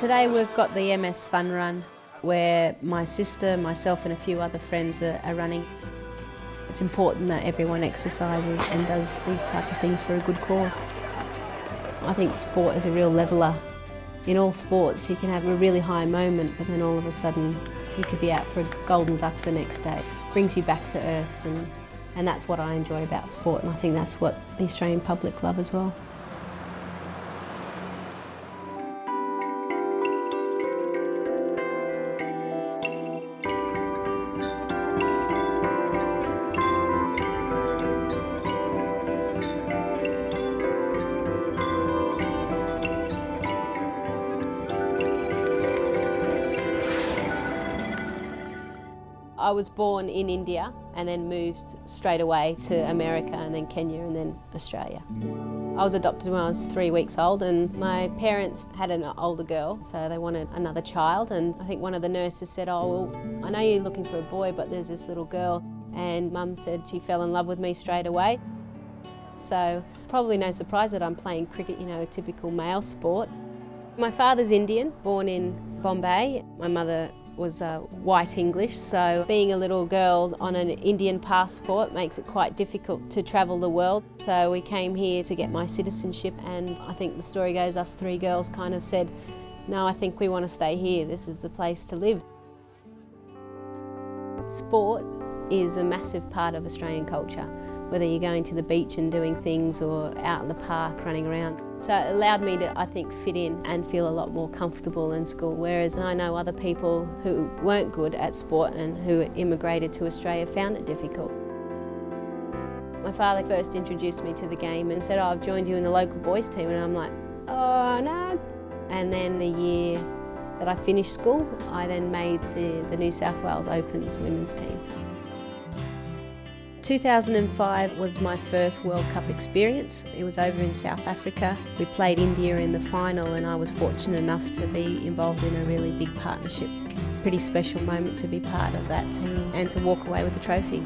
Today we've got the MS Fun Run where my sister, myself and a few other friends are, are running. It's important that everyone exercises and does these type of things for a good cause. I think sport is a real leveller. In all sports you can have a really high moment but then all of a sudden you could be out for a golden duck the next day. It brings you back to earth and, and that's what I enjoy about sport and I think that's what the Australian public love as well. I was born in India and then moved straight away to America and then Kenya and then Australia. I was adopted when I was three weeks old and my parents had an older girl so they wanted another child and I think one of the nurses said, oh well, I know you're looking for a boy but there's this little girl and mum said she fell in love with me straight away. So probably no surprise that I'm playing cricket, you know, a typical male sport. My father's Indian, born in Bombay. My mother was uh, white English, so being a little girl on an Indian passport makes it quite difficult to travel the world. So we came here to get my citizenship and I think the story goes us three girls kind of said, no, I think we want to stay here, this is the place to live. Sport is a massive part of Australian culture, whether you're going to the beach and doing things or out in the park running around. So it allowed me to, I think, fit in and feel a lot more comfortable in school, whereas I know other people who weren't good at sport and who immigrated to Australia found it difficult. My father first introduced me to the game and said, oh, I've joined you in the local boys team, and I'm like, oh no. And then the year that I finished school, I then made the, the New South Wales Opens women's team. 2005 was my first World Cup experience. It was over in South Africa. We played India in the final and I was fortunate enough to be involved in a really big partnership. Pretty special moment to be part of that team and to walk away with the trophy.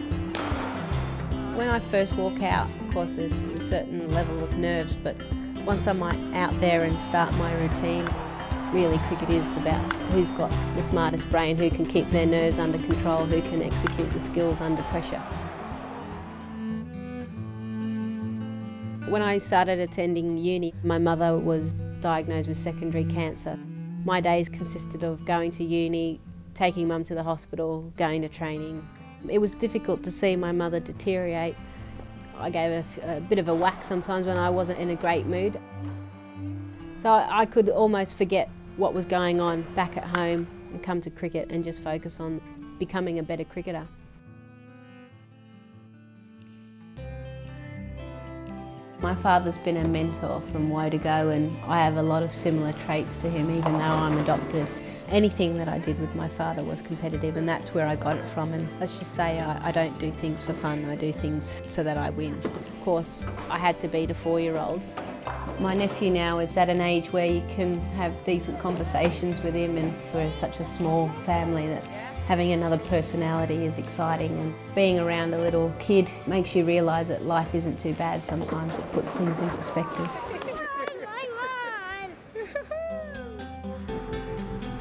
When I first walk out, of course there's a certain level of nerves, but once I'm out there and start my routine, really cricket is about who's got the smartest brain, who can keep their nerves under control, who can execute the skills under pressure. When I started attending uni, my mother was diagnosed with secondary cancer. My days consisted of going to uni, taking mum to the hospital, going to training. It was difficult to see my mother deteriorate. I gave a, a bit of a whack sometimes when I wasn't in a great mood. So I could almost forget what was going on back at home and come to cricket and just focus on becoming a better cricketer. My father's been a mentor from woe to go and I have a lot of similar traits to him even though I'm adopted. Anything that I did with my father was competitive and that's where I got it from and let's just say I, I don't do things for fun, I do things so that I win. Of course, I had to beat a four-year-old. My nephew now is at an age where you can have decent conversations with him and we're such a small family that having another personality is exciting and being around a little kid makes you realise that life isn't too bad sometimes. It puts things in perspective.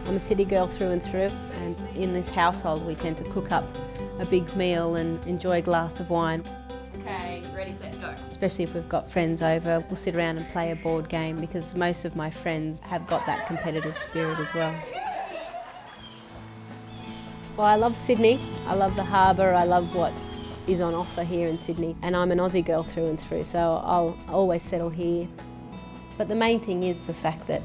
I'm a city girl through and through and in this household we tend to cook up a big meal and enjoy a glass of wine. Okay, ready, set, go. Especially if we've got friends over, we'll sit around and play a board game because most of my friends have got that competitive spirit as well. Well, I love Sydney. I love the harbour. I love what is on offer here in Sydney. And I'm an Aussie girl through and through, so I'll always settle here. But the main thing is the fact that,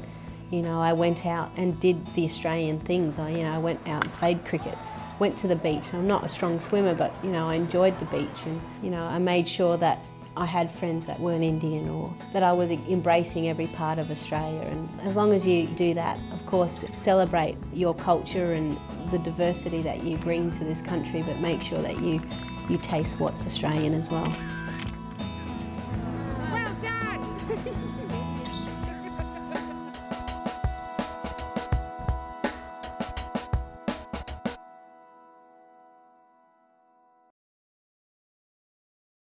you know, I went out and did the Australian things. I, you know, I went out and played cricket, went to the beach. I'm not a strong swimmer, but, you know, I enjoyed the beach and, you know, I made sure that I had friends that weren't Indian or that I was embracing every part of Australia. And as long as you do that, of course, celebrate your culture and the diversity that you bring to this country, but make sure that you, you taste what's Australian as well.